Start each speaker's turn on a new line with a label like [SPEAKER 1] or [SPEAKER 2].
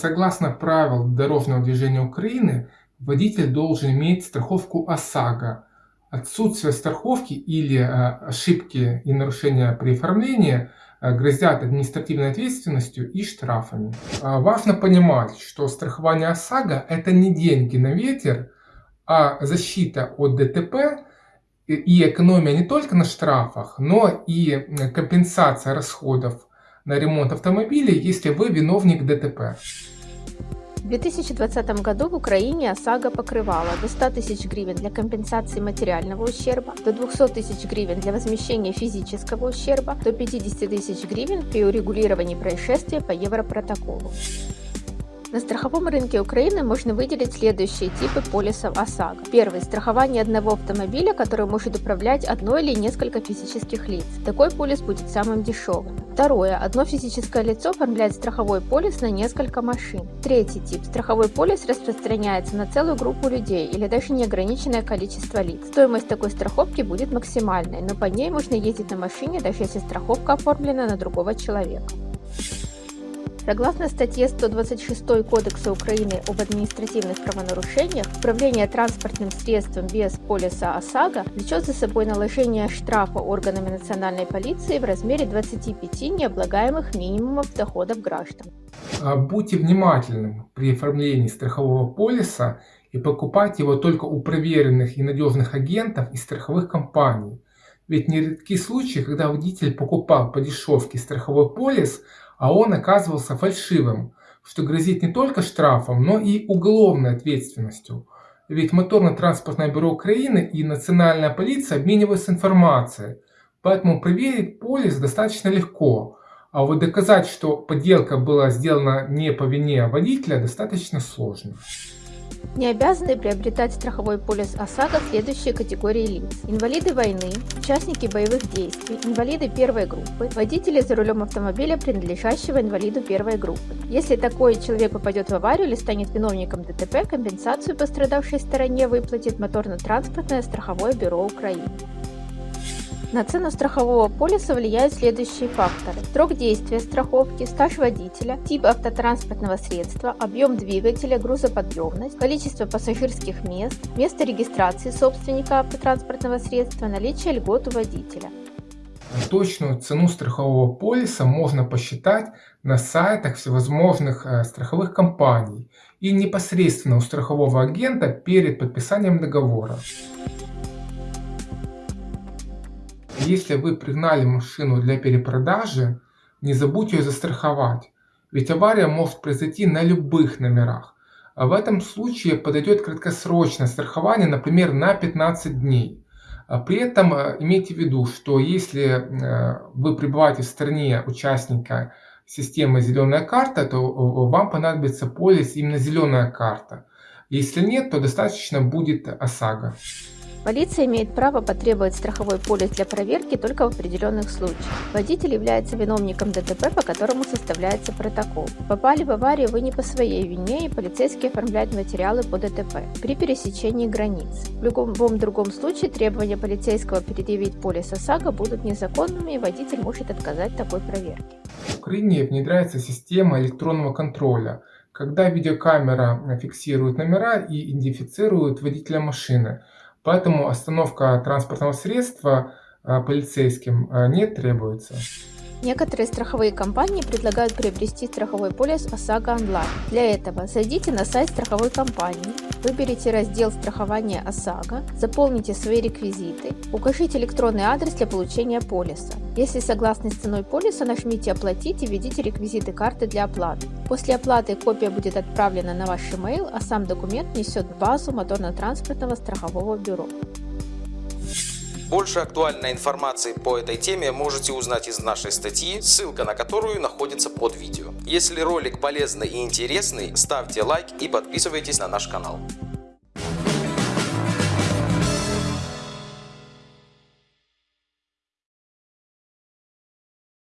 [SPEAKER 1] Согласно правил дорожного движения Украины, водитель должен иметь страховку ОСАГО. Отсутствие страховки или э, ошибки и нарушения при оформлении э, грозят административной ответственностью и штрафами. А важно понимать, что страхование ОСАГО это не деньги на ветер, а защита от ДТП и экономия не только на штрафах, но и компенсация расходов на ремонт автомобиля, если вы виновник ДТП.
[SPEAKER 2] В 2020 году в Украине ОСАГО покрывала до 100 тысяч гривен для компенсации материального ущерба, до 200 тысяч гривен для возмещения физического ущерба, до 50 тысяч гривен при урегулировании происшествия по Европротоколу. На страховом рынке Украины можно выделить следующие типы полисов ОСАГО. Первый – страхование одного автомобиля, который может управлять одно или несколько физических лиц. Такой полис будет самым дешевым. Второе – одно физическое лицо оформляет страховой полис на несколько машин. Третий тип – страховой полис распространяется на целую группу людей или даже неограниченное количество лиц. Стоимость такой страховки будет максимальной, но по ней можно ездить на машине, даже если страховка оформлена на другого человека. Согласно статье 126 Кодекса Украины об административных правонарушениях, управление транспортным средством без полиса ОСАГО влечет за собой наложение штрафа органами национальной полиции в размере 25 необлагаемых минимумов доходов граждан.
[SPEAKER 1] А, будьте внимательны при оформлении страхового полиса и покупайте его только у проверенных и надежных агентов и страховых компаний. Ведь нередки случаи, когда водитель покупал по дешевке страховой полис, а он оказывался фальшивым, что грозит не только штрафом, но и уголовной ответственностью. Ведь Моторно-транспортное бюро Украины и Национальная полиция обмениваются информацией, поэтому проверить полис достаточно легко, а вот доказать, что подделка была сделана не по вине водителя, достаточно сложно.
[SPEAKER 2] Не обязаны приобретать страховой полис ОСАГО следующие категории лиц. Инвалиды войны, участники боевых действий, инвалиды первой группы, водители за рулем автомобиля, принадлежащего инвалиду первой группы. Если такой человек попадет в аварию или станет виновником ДТП, компенсацию пострадавшей стороне выплатит Моторно-транспортное страховое бюро Украины. На цену страхового полиса влияют следующие факторы. Срок действия страховки, стаж водителя, тип автотранспортного средства, объем двигателя, грузоподъемность, количество пассажирских мест, место регистрации собственника автотранспортного средства, наличие льгот у водителя.
[SPEAKER 1] Точную цену страхового полиса можно посчитать на сайтах всевозможных э, страховых компаний и непосредственно у страхового агента перед подписанием договора. Если вы пригнали машину для перепродажи, не забудьте ее застраховать, ведь авария может произойти на любых номерах. А в этом случае подойдет краткосрочное страхование, например, на 15 дней. А при этом э, имейте в виду, что если э, вы пребываете в стране участника системы «Зеленая карта», то э, вам понадобится полис именно «Зеленая карта». Если нет, то достаточно будет ОСАГО.
[SPEAKER 2] Полиция имеет право потребовать страховой полис для проверки только в определенных случаях. Водитель является виновником ДТП, по которому составляется протокол. Попали в аварию вы не по своей вине, и полицейские оформляют материалы по ДТП при пересечении границ. В любом другом случае требования полицейского предъявить полис ОСАГО будут незаконными, и водитель может отказать такой проверке.
[SPEAKER 1] В Украине внедряется система электронного контроля, когда видеокамера фиксирует номера и идентифицирует водителя машины. Поэтому остановка транспортного средства а, полицейским а, не требуется.
[SPEAKER 2] Некоторые страховые компании предлагают приобрести страховой полис ОСАГО онлайн. Для этого зайдите на сайт страховой компании, выберите раздел страхования ОСАГО, заполните свои реквизиты, укажите электронный адрес для получения полиса. Если согласны с ценой полиса, нажмите «Оплатить» и введите реквизиты карты для оплаты. После оплаты копия будет отправлена на ваш email, а сам документ несет в базу моторно-транспортного страхового бюро.
[SPEAKER 3] Больше актуальной информации по этой теме можете узнать из нашей статьи, ссылка на которую находится под видео. Если ролик полезный и интересный, ставьте лайк и подписывайтесь на наш канал.